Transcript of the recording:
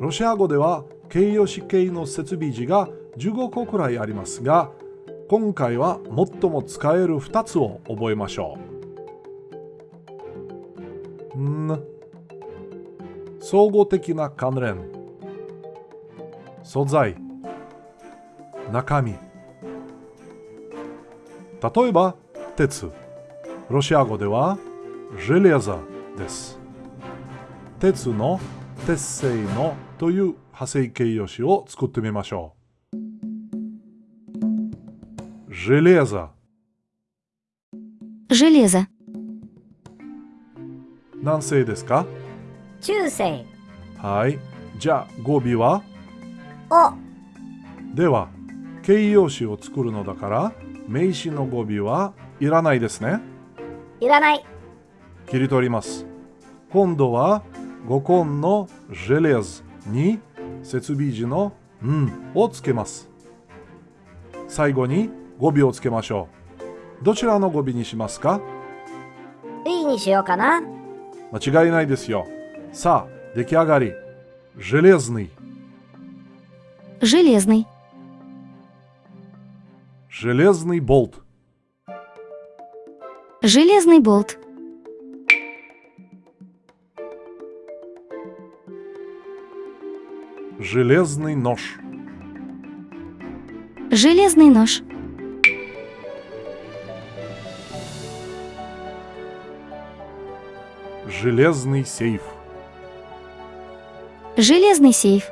ロシア語では形容詞形の設備字が15個くらいありますが今回は最も使える2つを覚えましょう。ん。総合的な関連。素材。中身。例えば鉄。ロシア語ではジェレザです。鉄の鉄製のという派生形容詞を作ってみましょう。железо железо, 何世ですか中世はい。じゃあ語尾はおでは形容詞を作るのだから名詞の語尾はいらないですね。いらない切り取ります。今度は語根の желез に設備時のんをつけます。最後に語尾をつけましょう。どちらの語尾にしますか B にしようかな間違いないですよ。さあ、出来上がり。железный железный, железный болт железный болт, Железный нож. Железный нож, железный сейф. Железный сейф,